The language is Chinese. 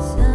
想